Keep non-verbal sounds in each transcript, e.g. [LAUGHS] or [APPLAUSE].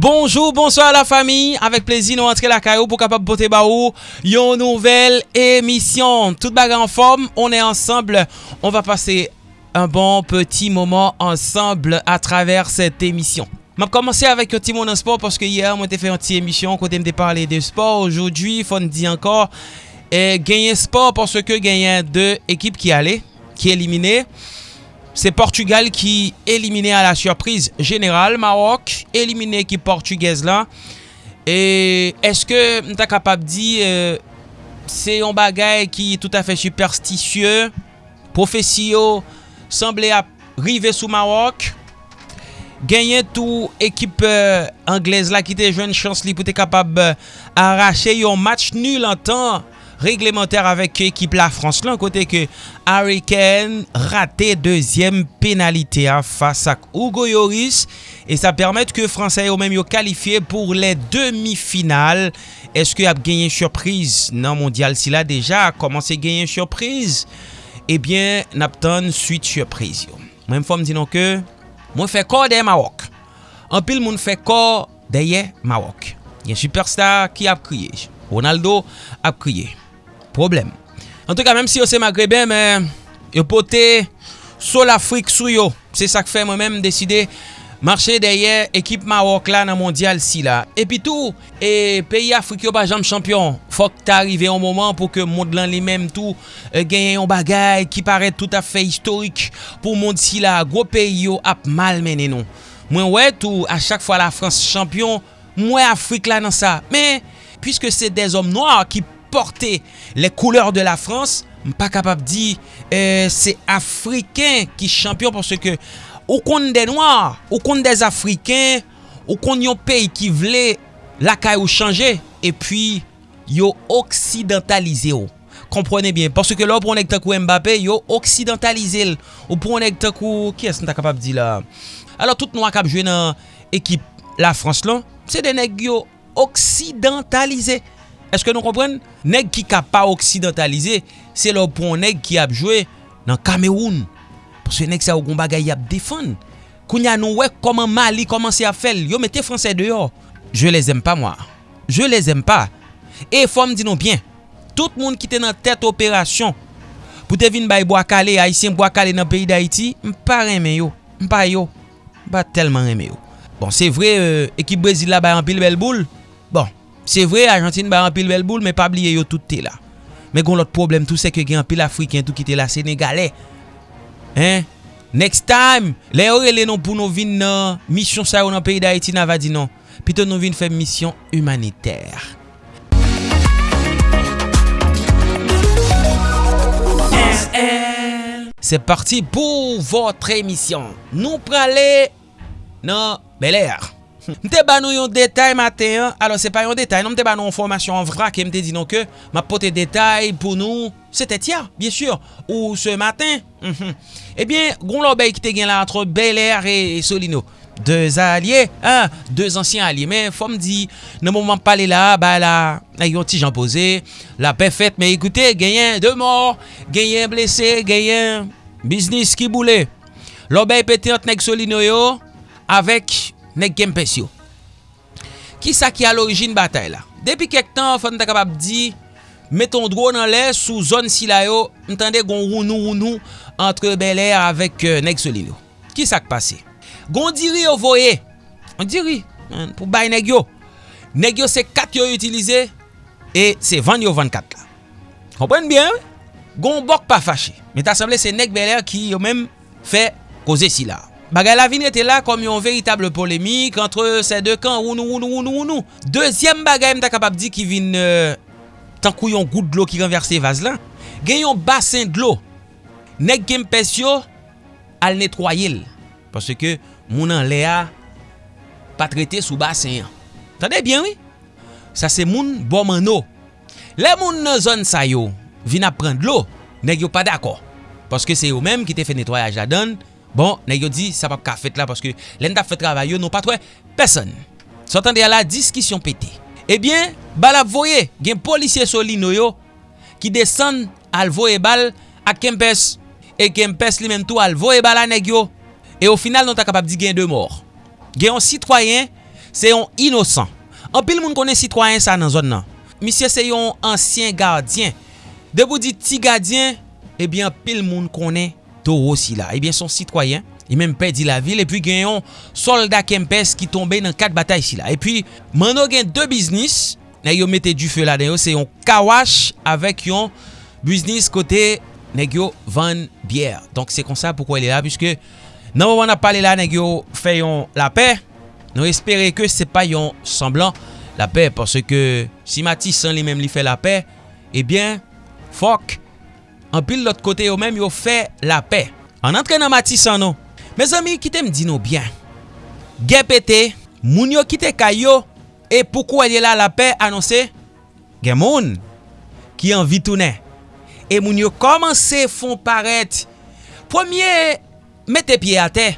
Bonjou, bonsoir la fami, avek plezi nou antre la kayo pou kapap pote ba ou yon nouvel emisyon. Tout baga en form, on e ansamble, on va pase un bon petit moment ansamble a traver set emisyon. Map komanse avek yon timon an sport, paske yer mwen te fe yon ti emisyon kote mte parle de sport. Ojoudwi, fon di ankor, genyen sport paske genyen de ekip ki ale, ki elimine. C'est Portugal qui éliminé à la surprise générale. Maroc éliminé équipe portugaise là. Et est-ce que nous capable de dire euh, c'est un bagage qui est tout à fait superstitieux? Profesio semblait arriver sous Maroc. Ganyen tou ekip euh, Anglez la ki te jwen chans li pou te kapab euh, Arache yon match nul an tan reglementer avèk ekip la Frans lan kote ke Harry Kane rate deuxième penalite a fasa ak Hugo Yoris e sa permèt ke Fransè yo mèm yo kalifiye pou le demi-final eske ap genyen surprise nan mondial? Si la deja a komanse genyen surprise ebyen eh nap ton suite surprise yo. Mèm fòm dinon ke mwen fè kor deye Mawok an pil moun fè kor deye Mawok yon superstar ki ap kriye Ronaldo ap kriye problem. En tout ka, menm si yo se magrebe, men, yo pote sol Afrik sou yo. Se sa ke fe mwen menm deside Marche deye ekip Marok la nan mondial si la. Epi tou, e, peyi Afrik yo pa jam champion. Fok ta arrive yon moman pou ke moun lan li menm tou e, genye yon bagay ki paret tout afe historik pou moun si la. Gwo peyi yo ap mal menen nou. Mwen wè tou, a chak fwa la Frans champion, mwen Afrik la nan sa. Men, pwiske se de zom noa ki porte le kouleur de la Frans, m pa kapap di euh, se Afriken ki champion parce ke ou kon de Noir, ou kon de Afriken, ou kon yon peyi ki vle lakay ou chanje, e pi yo oksidantalize yo. Komprone bien, parce ke lò pou anek takou Mbappé, yo oksidantalize l, ou pou anek takou, ki es nta kapap di la? Alors tout nou akap jwen nan ekip la Frans lan, se denek yo oksidantalize yo. Eske nou kompren? Neg ki ka pa oksidentalize, se lò pou an neg ki ap jwe nan Kameroun. Pwese neg sa ou kon bagay ap defan. Kounya nou wek koman Mali komanse ap fel. Yo mette Fransè deyo. Je les aime pa mwa. Je les aime pa. E fòm di nou bien. Tout moun ki te nan tèt operasyon. Pou te vin bay Boakale, Haitien Boakale nan peyi d'Haiti, mpa reme yo. Mpa yo. Mpa telman reme yo. Bon, se vre, euh, ekip Brésil la bay an pil bel boule. Bon. Se vre, Argentine ba an pil bel boul, men pa bliye yo tout te la. Men kon lot problem tout se ke gen an pil Afriken tout ki te la Senegalè. Hein? Next time, le ore le non pou nou vin nan mission sa yo nan peyi da Haiti nan va di non. Pito nou vin fè mission humanitèr. Se parti pou votre emisyon. Nou prale nan Bel Air. Mte ba nou yon detay maten, alo se pa yon detay, non mte ba nou yon formasyon vrak, e mte di nou ke, ma pote detay pou nou, se te tia, bien sur, ou se maten, mm -hmm. ebyen, eh goun lobey ki te gen la antre Bel Air e Solino, deux alye, ah, deux ansyen alye, men fom di, nan mouman pale la, ba la, yon ti jan pose, la pe fete, men ekoute, genyen de mor, genyen blese, genyen, biznis ki boule, lobey pete ant nek Solino yo, avek, Nek kempes yo. Ki sa ki al orijin batay la? Depi kek tan, fante kapap di, meton dro nan lè sou zon sila yo, mtande gon rounou rounou antre Air avèk euh, nek solino. Ki sa ki pase? Gon diri yo voye. On diri. Pou bay neg yo. Neg yo se 4 yo utilize, e se van yo 24 la. Komprenn bien? Gon bok pa fache. Met asemble se nek Air ki yo men fè koze sila. Bagay la vin rete la kom yon veritable polemik antre se de kan ou nou, ou nou. Dezyem bagay mta kapap di ki vin euh, tankou yon gout d'lo ki renverse vaz lan. Gen yon basen d'lo. Nek gen pes yo al netroyil. Pase ke mounan le a pa trete sou basen yan. Bien oui? Sa se moun bon man. Le moun nan zon sa yo vin ap pren d'lo. Nek yo pa dako. Paske se yo menm ki te fe netroyaj la don. Bon, nè yo di, sa pap ka fèt la, paske l'en da fèt travay yo, nou patwe, peson. Sotan de ala, diskisyon pète. Ebyen, eh bal ap voye, gen polisye soli nou yo, ki desen al voye bal ak kempes. E kempes li menm tou al voye bal aneg yo. E ou final, nou ta kapap di gen de mor. Gen yon sitwayen, se yon inosan. An pil moun konen sitwayen sa nan zon nan. Misye se yon ansyen gardyen. Debou di ti gardyen, ebyen eh pil moun konen Toro si la. Ebyen son sitwayen, e menm pedi la vil, e pi gen yon solda Kempes ki tombe nan kat batay si la. E pi mano gen 2 biznis, ne yo mette du fe la den yo, se yon kawash avek yon biznis kote ne van biyer. Donk se kon sa poukwa el e la, pwiske nan wawan ap pale la ne yo fe yon la pe, nou espere ke se pa yon semblan la pe, parce ke si Matis san li menm li fe la pe, ebyen, fok, an pil lot kote yo menm yo fe la pe. An antre nan matisan nou. Me zami, kite mdi nou byan. Gen pete, moun yo kite kayo, e poukou elye la la pe anonse, gen moun ki an vitounen. E moun yo komanse fon paret. Premier, mette pie ate,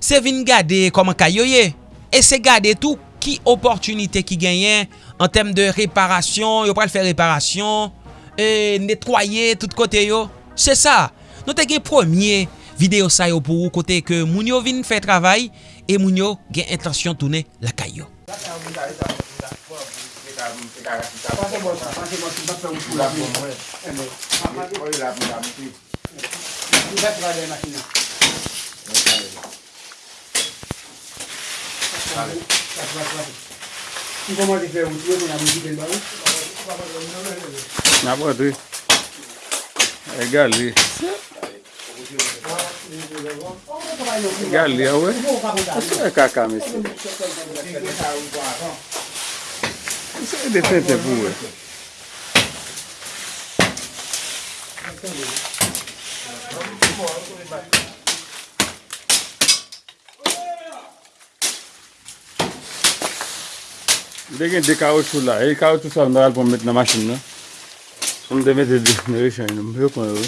se vin gade koman kayo ye, e se gade tou ki oportunite ki genyen an tem de reparasyon, yo pral fe reparasyon, e, netwaye tout kote yo. Se sa, nou te gen premier video sa yo pou ou kote ke moun yo vin fè travay e moun yo gen intasyon toune lakay yo. Vale. Ti koman te fè wouti wè kon anou di bel ba wou? Na pou atwe. E gali. E gali a wè. Asi wè kaka mè se. Asi wè de fè te pou wè. Asi wè. Dè gen de kaoutchou la, e kaoutchou sa mwen al pou met nan masin nan. Mdè mèt de mè rechany nan, Mwen yo kon yo.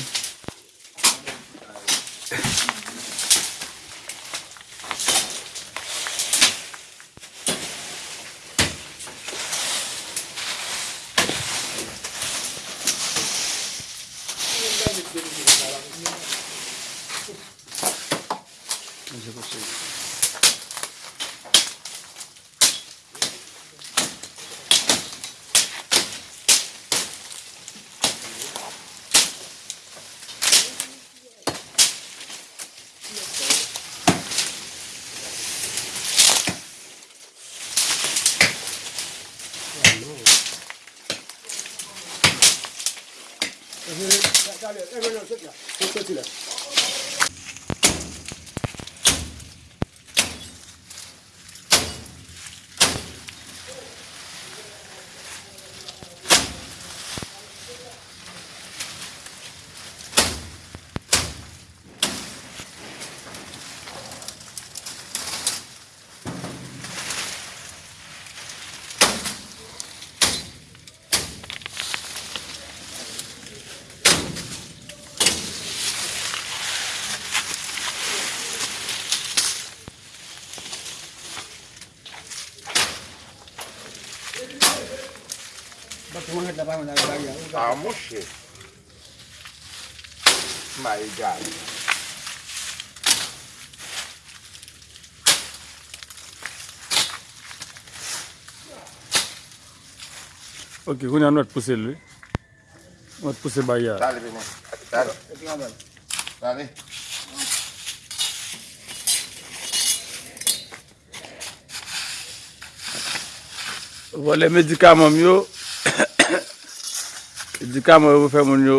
We. Ah, A mouche. Ma e gade. Ok, koun an wot puse lwe. Wot puse bayar. Tale bine. Tale. Tale. Wole medikaman myo. di kama yo fè moun yo.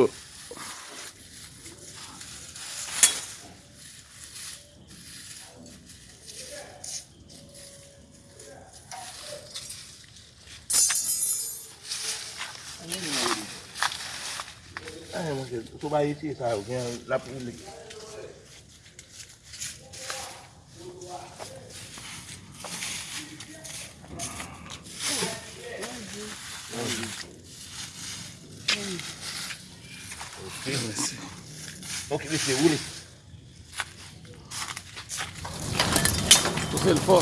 Ane mwen se, to ba iti sa yo gen la pou li. rifle ou li. Pousse l fò.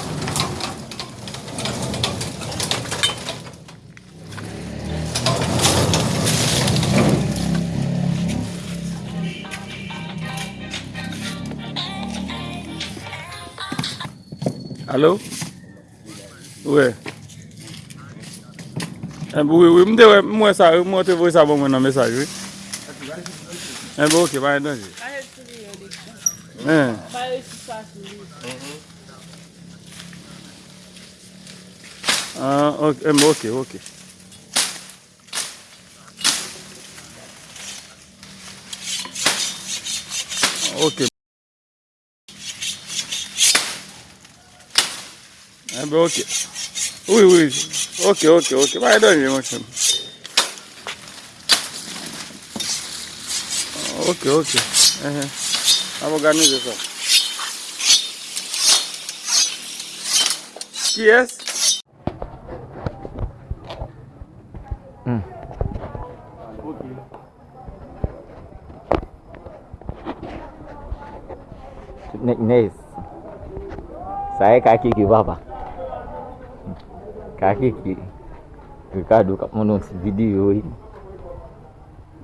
Alo? Ouè? Mwen sa, mwen te voy sa bon mwen nan mesaj wè. Mbe ouke, ba yon donje? Ba yon sili yon dek. Ba yon sili sa sili. Mbe ouke, ouke. Ouke. Mbe ouke. Ouye, ouye. Ouke, ouke, ouke. Ba yon donje, mbe ouke. ok, ok. An mou ganize sa. Ki es? Ok. Nek nes. Sa e kaki ki baba. Kaki ki. Rikado kap moun nou si video yi.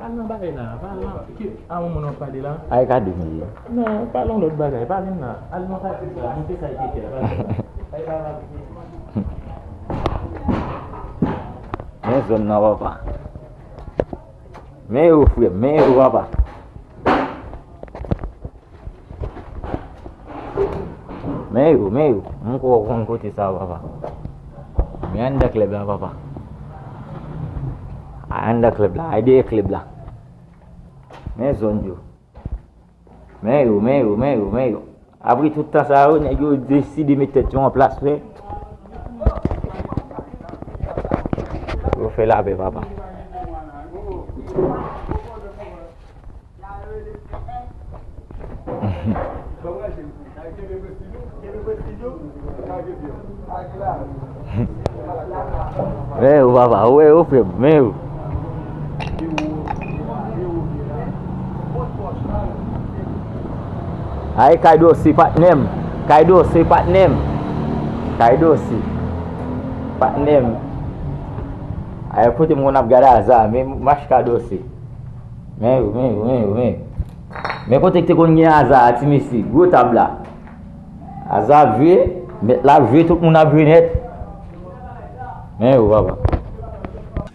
Pal nan bagay nan, pal nan. Ki an moun moun an pale lan? Ay ka degi. Nan, pal nan lot bagay, pal nan. Al nan ka degi, moun te ka ike te. Ay ka nan degi. Men zon nan wapa. Men yo fwe, men yo wapa. Men yo, men yo. Moun ko wakon kote sa wapa. Men an da kleb la wapa. An da kleb la, ay de kleb [LAUGHS] la. men zon yo. Men yo, men yo, men yo, men yo. Apri toutan sa yo, neg yo desi di metet yo an plas fe. Yo fe la be papa. Men baba, [LAUGHS] papa, men yo fe, men yo. Ay kaido si patnem. Kaido si patnem. Kaido si. Patnem. Ay puti moun ap gada aza. Men mash kaido si. Men, men, men, men. Men kote te kon gen aza ati misi. Gwo tabla. Aza vwe. Met la vwe tout moun ap vwe net. Men ou baba.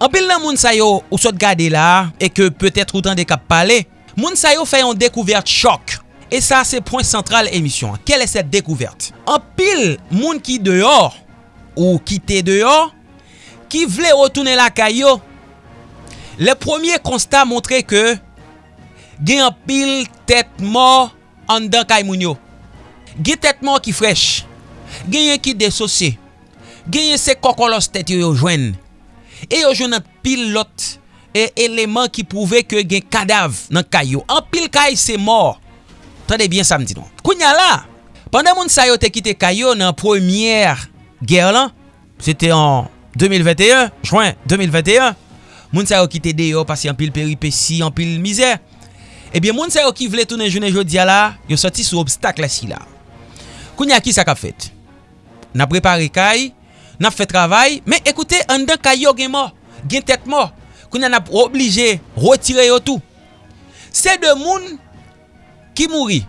Anpil nan moun sayo ou sot gade la. E ke petet routan de kap pale. Moun sayo fè yon dekouvert chok. E sa se point central emisyon. Kel e set dekouverte? An pil moun ki deyor ou kite deyor ki vle otoune la kayo. Le premier constat montre ke gen an pil tetman an dan kay moun yo. Gen tetman ki frech. Gen yon ki desosye. Gen yon se kokolos tet yo yo jwen. E yo jwen an pil lot e eleman ki pouve ke gen kadav nan kay yo. An pil kay se mor. Tande bien sa mdi nou. Kounya la, pandan moun sa yo te kite kayo nan premier ger lan, sete an 2021, juin 2021, moun sa yo kite deyo pasi an pil peripeci, an pil mizè. Ebyen eh moun sa yo ki vle tounen jounen jodia la, yo soti sou obstak la si la. Kounya ki sa kap fet? Na prepare kay, na fe travay, men ekoute, an dan kayo gen mo, gen tet mo, kounya na oblige retire yo tou. Se de moun, ki mouri.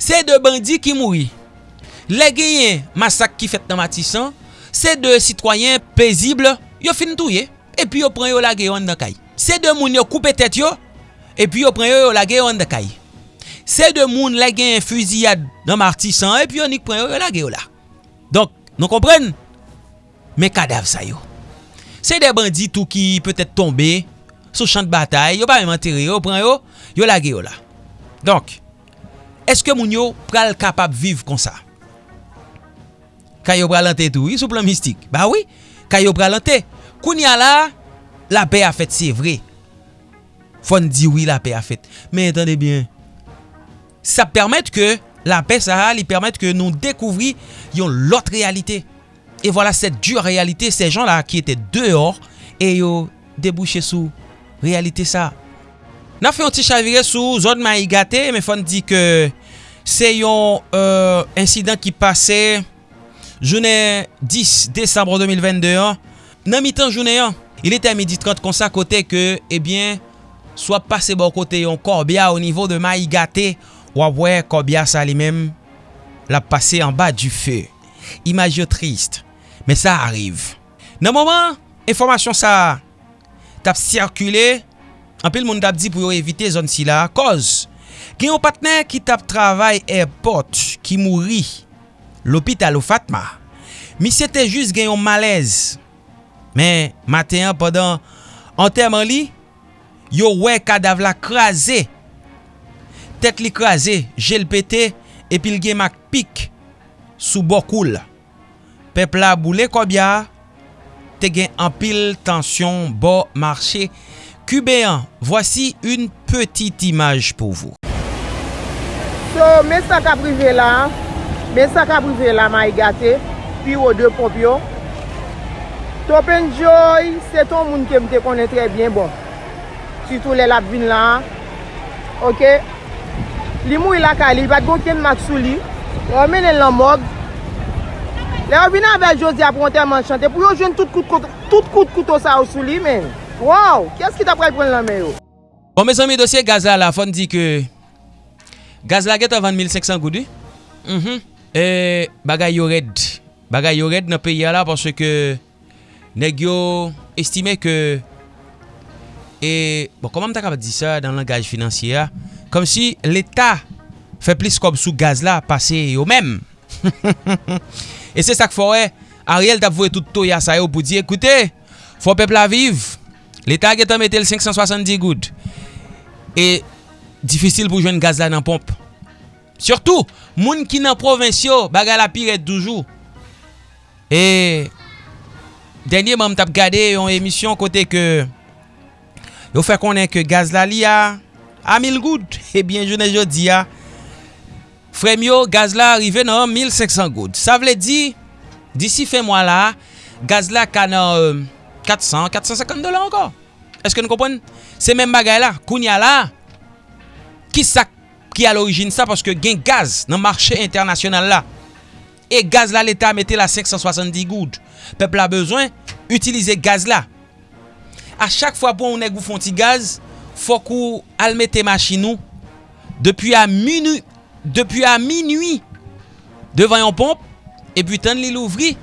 Se de bandi ki mouri. Le genyen masak ki fet nan matisan. Se de sitwayen pezible. Yo fin touye. E pi yo pren yo la geyon nan kay. Se de moun yo koupe tet yo. E pi yo pren yo yo la geyon nan kay. Se de moun la genyen fuziyad nan matisan. E pi yo nik pren yo yo la geyon la. Donk nou kompren. Men kadav sa yo. Se de bandi tou ki petet tombe. Sou chan de batay. Yo pa men manteri yo. Pren yo. Yo la geyon la. Donk, eske moun yo pral kapap viv kon sa? Kayo pral ante tou, sou plan mistik. Ba oui, kayo pral ante. Koun ya la, la pe a fet, se vre. Fon di oui la pe a fet. Men entende bien, sa permette ke la pe sa li permette ke nou dekouvri yon lot realite. E voilà set dure realite, se jan la ki ete dehors, e yo debouche sou realite sa. Na fe yon ti chavire sou zon ma igate, men fon di ke se yon euh, insidant ki pase jounen 10 Desembre 2021. Nan mi tan jounen eh bon yon, il ete a midi 30 konsa kote ke, ebyen, eh swap pase bon kote yon korbya o nivou de ma igate, wapwe korbya sa li mem la pase an ba du fe. Imaj yo trist, men sa arrive. Nan mouman, informasyon sa tap sirkule, Anpil moun tap di pou yo evite zon si la. Koz, gen yon patnen ki tap travay airport ki mouri l'opital ou Fatma. Mi se te jist gen yon malez. Men, maten padan anterman li, yo we kadav la kraze. Tet li kraze, jel pete, epil gen mak pik sou bokoul. Pepla boule kobya, te gen anpil tansyon bo marché. Cubains, voici une petite image pour vous. So, mes sacs à privé là, mes sacs à privé là, maïgate, puis aux deux popio. Top Enjoy, c'est ton monde que je connais très bien. Bon, surtout les labvin là, ok? Li mou il akali, bat gon ken mak sou li, remene lan mog. Le obina bel Josie apronte man chante, pou yo jwen tout kout kout, tout kout kouto sa ou sou li men. Waw, kyes ki ta pral pren lan men yo? Bon, mes zami dosye gaz la la, fon di ke gaz la get avan 1500 goudi. Mm -hmm. E bagay yo red. Bagay yo red nan peyi ala parce ke neg yo estime ke e, bon, koman mta kapat di sa dan langaj financier ya? Kom si l'Etat fe plis kob sou gaz la pase yo men. e se sak fore, Ariel tap vwe tout to ya sa yo pou di, ekoute, fwo pepla viv. L'Etat ge tan metel 570 goud. E difisil pou jwen gaz la nan pomp. Surtou, moun ki nan provensyo baga la piret doujou. E denye mam tap gade yon emisyon kote ke yo fè konen ke gaz la li a a 1000 goud. Ebyen jounen jodi a Fremyo, gaz la arrive nan 1500 goud. Sa vle di, disi fe mwa la, gaz la ka nan euh, 400, 450 dola ankon. Eske nou kompon? Se men bagay la, koun ya la, ki sa ki al orijin sa, paske gen gaz nan marchè internasyonal la. E gaz la l'Etat mette la 570 goud. Pepl a bezwen, utilize gaz la. A chak fwa pou ou neg ou fonti gaz, fwa kou al mette machinou, depi a minuit, depi a minuit, devan yon pomp, e pi tan li louvri,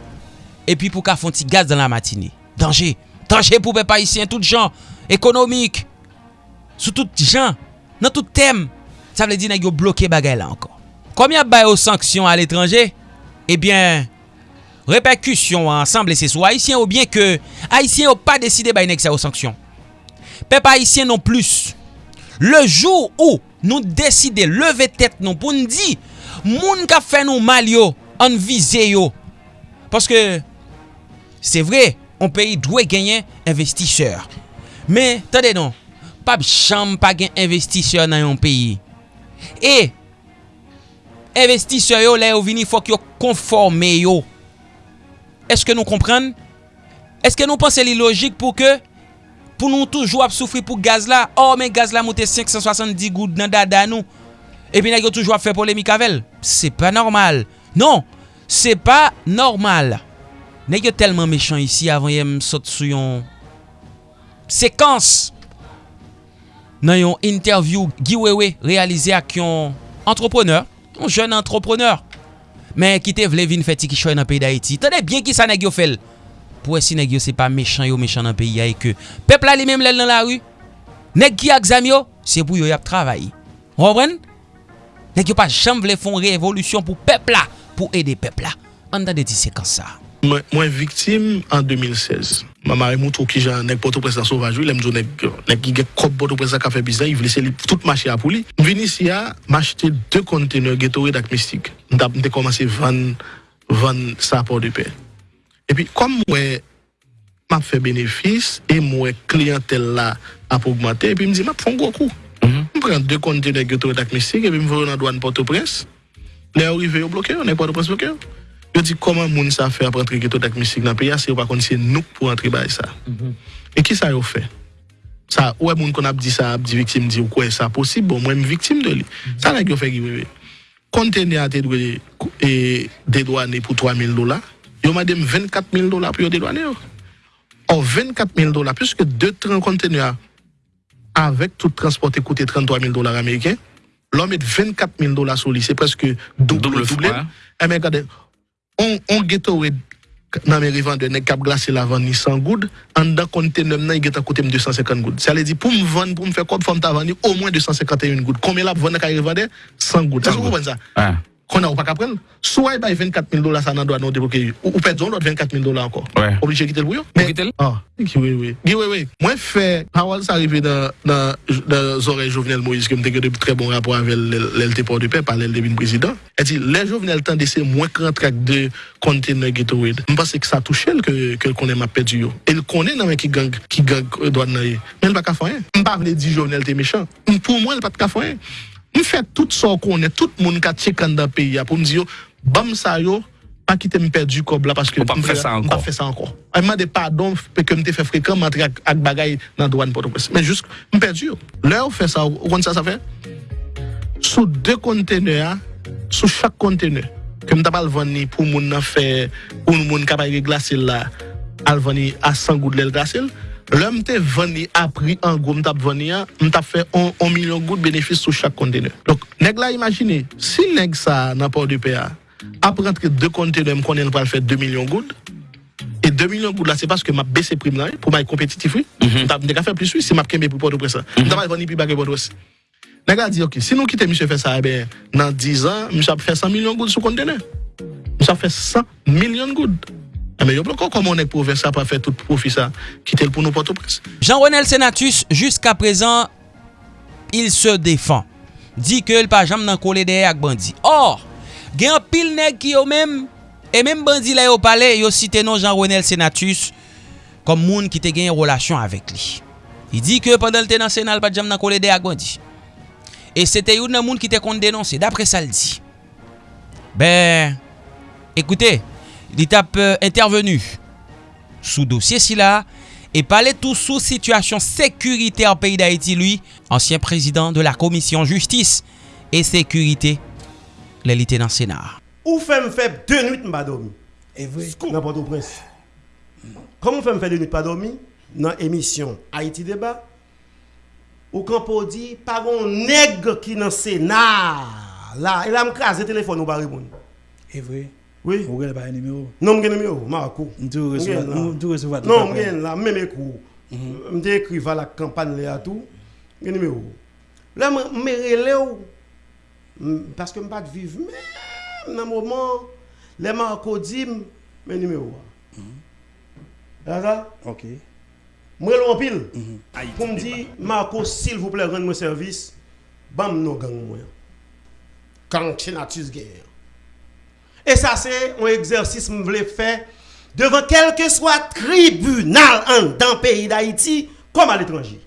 e pi pou ka fonti gaz dan la matini. Danje. Tranje pou pe pa isyen, tout jan, ekonomik, sou tout jan, nan tout tem, sa vle di nan yo bloke bagay la ankon. Komi ap bayo sanksyon al etranje, ebyen, eh reperkusyon ansan blese sou haisyen ou bien ke haisyen ou pa deside bay nek sa yo sanksyon. Pe pa haisyen non plus. Le jou ou nou deside leve tet nou pou nou di, moun ka fe nou mal yo, an vize yo. Paske, se vre, on peyi dwe genyen investisseur. Men, tade non, pap chanm pa gen investisseur nan yon peyi. E, investisseur yo le yo vini fok yo konforme yo. Eske nou kompren? Eske nou pense li logik pou ke pou nou toujou ap soufri pou gaz la? Oh men gaz la mouté 570 goud nan dada nou. E pi nan yo toujou ap fe polemik avel. Se pa normal. Non, se pa normal. Ne yo telman mechan isi avan yem sot sou yon sekans nan yon interview giwewe realize ak yon entrepreneur, yon jen entrepreneur, men ki te vle vin feti ki choy nan peyi da iti. Tade bien ki sa ne yo fel. Pou esi ne yo se pa mechan yo mechan nan peyi ya e ke pepla li menm lèl nan la ru, Nèk ki ak zam yo, se pou yo yap travayi. Robren? Nèk yo pa jam vle fon revolutyon pou pepla, pou ede pepla. An dan de ti sekans sa. Sa. Mwen viktim an 2016. Mamare moun trou ki jan nek poto presa sovajou, lem zo nek ki ge kop poto presa kafe bizan, yi vle se li tout machi apou li. Mwen vini si ya, m'achete 2 konteneur getore dak mistik. Mwen te komanse van sa apor de pe. E pi, kom mwen map fe benefis, e mwen klientel la ap augmente, e pi mwen di map fon gwo kou. Mwen pren 2 konteneur getore dak mistik, e pi mwen vore nan douan poto pres. Le ou rive yo bloke yo, nek poto pres bloke yo. Yo di koman moun sa fe ap rentre geto dak mistik nan pe ya se yo pa kondisye nouk pou rentre bay sa. E ki sa yo fe? Sa, ouwe moun kon ap di sa ap di viktim di ou kwe sa posib, bon mwen mi viktim de li. Sa la yo fe giwewe. Kontene a te dwe e dedwane pou 3000 dola, yo madem 24000 dola pou yo dedwane yo. Or 24000 dola, pwiske 2 tren kontene a avek tout transporte koute 33000 dolar Ameriken, lò met 24000 dola sou li, se preske double double. E men kade, on, on ghetto web nan mè rivan de nek kap glase la van ni 100 goud, an dan konte nem nan yi geta kote m 250 goud. Sa le di pou m van, pou m fe kod fom ta van ni, au mwen 251 goud. Kome la pou van nek a rivan de? 100 goud. Sa sou pou pen sa? Ah. qu'on a ou pas qu'à prendre, soit il 24 000 dollars, ça n'a doit non débloquer, ou, ou perdons l'autre 24 000 dollars encore. Ouais. Obligé de quitter le bouillon. Mais, ah, oui, oui. Oui, oui, oui. Moi, fait, parole, ça arrivé dans, dans, dans les oreilles Jovenel Moïse, qui me dit de très bon rapport avec l'LT Port de Paix, par l'LT président. Elle dit, les Jovenel tendent c'est moins qu'un track de container ghettoid. Je pense que ça touche elle que, que qu'on aime à perdu. Et le connaît non, dans qui gang, qui gang, euh, doit n'aille. Non, mais elle pas qu'à faire. rien. Je ne pas dire Jovenel, t'es méchant. Pour moi, elle pas qu'à faire. m fè tout so konè, tout moun ka tchekan da peyi ya pou m di yo, bam sa yo, pa ki te m perdi kob la, paske m pa fè sa ankon. A m de pardon, pe ke m te fè frekam, m atre ak, ak bagay nan douan Port-au-Prince. Men jous, m perdi yo. Lè ou fè sa, ou kon sa sa fè? Sou de kontene ya, sou chak kontene, ke m tabal vani pou moun na fè, pou moun kapay re glasil la, al vani a 100 gout lèl glasil, Lè mte veni apri an gwo mtap veni an, mtap fe 1 milyon gout benefis sou chak kontene. Dok, neg la imagine, si neg sa nan port du PA, ap rentre 2 kontene m konen pral fe 2 milyon gout, et 2 milyon gout la se paske m ap bese prim nan, pou m ay kompetitif wè, mtap nega fe plus wè, se m ap kembe pou port ou presa. Mhm. Mtap al veni pi bagè port ou presa. Neg la di, ok, si nou kite msè fè sa, eh ben, nan 10 an, msè ap fe 100 milyon gout sou kontene. Msè ap fe 100 milyon gout. Eme yo bloko komon ek pou ven sa pa fe tout profi sa Kitel pou nou poto pres Jean-Renel Senatus Juska prezan Il se defan Di ke el pa jam nan kole deye ak bandi Or Gen pil neg ki yo men E men bandi la yo pale Yo site non Jean-Renel Senatus Kom moun ki te gen yon relasyon avek li I di ke pandan te nan senal pa jam nan kole deye ak bandi E se te yon nan moun ki te kon denonse Dapre sa l di Ben Ekoute li tap euh, intervenu sou dosye si la e pale tou sou situasyon sekurite an peyi da eti lui, ansyen prezident de la komisyon justice e sekurite le lite nan senar. Ou fem feb denwit mbadomi? Evwe, nan pato pres. Kom ou fem feb denwit mbadomi? Nan emisyon Haiti Debat, ou kanpo di, pagon neg ki nan senar la, e la mkaze telefon ou bari moun. Evwe. Oui. Vous avez pas un numéro? Non, je numéro, Marco. Nous recevons Non, je là, même écoute. Je écrit la campagne là tout. Je numéro. Là, je me parce que je ne pas vivre même dans le moment les Marco dit mes numéros. Là ça OK. Moi en pile. Pour me dire Marco s'il vous plaît rendre-moi service. Bam no gang moi. Quand Chenatus guerre. Et ça, c'est un exercice que je voulais faire devant quel que soit tribunal en dans le pays d'Haïti comme à l'étranger.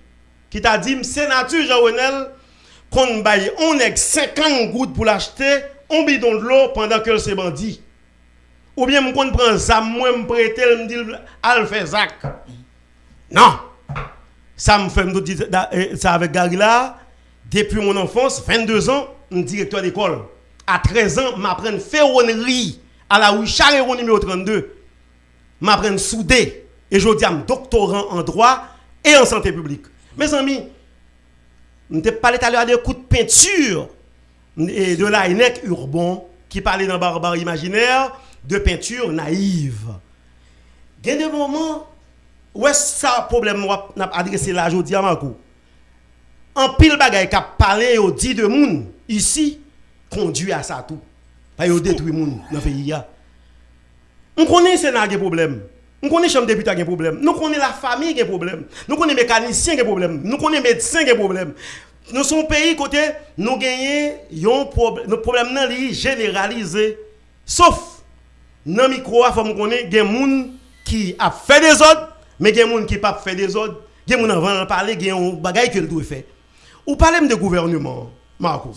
Qui t'a dit, sénateur Jean-Renel, qu'on baille, on est 50 gouttes pour l'acheter, on bidon de l'eau pendant que c'est bandit. Ou bien, on prend ça, moi, me prêter, me dit, al fait. Non. Ça me fait ça avec Gary depuis mon enfance, 22 ans, un directeur d'école. À 13 ans, m'apprends ferronnerie à la rue numéro 32. M'apprends soudé. Et je dis à doctorant en droit et en santé publique. Mes amis, je t'ai parlé tout à l'heure de peinture et de la INEC Urban qui parlait dans Barbare Imaginaire de peinture naïve. Il y a des moments où est-ce ça problème n'a adressé là aujourd'hui à Marco. En pile bagay qui a parlé au dit de moun ici conduit à ça tout. Pas yo détruit moun dans le pays. On connaît Sénat qui problème. On connaît chambre député qui problème. Nous connaissons la famille qui problème. Nous connaissons mécanicien qui problème. Nous connaissons médecin qui problème. Nous sommes pays côté nous gagnons un problème. Le problème nan li généralisé. Sauf dans le micro, il faut connaisse des gens qui a fait des ordres, mais des gens qui pas fait des ordres. Des gens avant de parler, des gens qui doit faire. Ou parlez de gouvernement, Marco.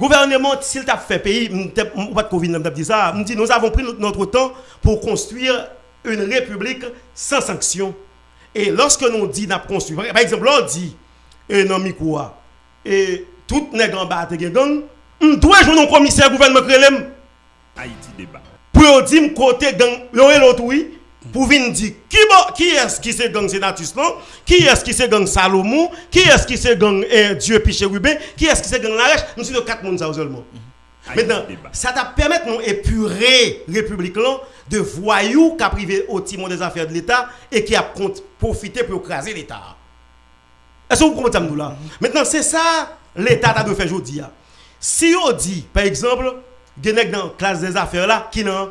Gouvernement, s'il t'a fait pays, ou pas de dit ça, dit nous avons pris notre temps pour construire une république sans sanction. Et lorsque nous dit n'a construit, par exemple, on dit et non micro et tout nèg en bas gen gang, on doit jouer un commissaire gouvernement Haïti débat. pour dire côté gang, l'autre oui, pour venir dire qui est-ce qui c'est gang Sénatus non, qui est-ce qui c'est gang Salomon, qui est-ce qui c'est gang eh, Dieu Piché Rubin, qui est-ce qui c'est gang Larèche, nous sommes quatre monde seulement. Maintenant, ça t'a permis de nous épurer République là de voyous qui a privé au timon des affaires de l'État et qui a profité pour écraser l'État. Est-ce que vous comprenez ça, nous, là? Maintenant, c'est ça l'État a de faire aujourd'hui. hein. Si on dit, par exemple, des dans la classe des affaires là qui n'ont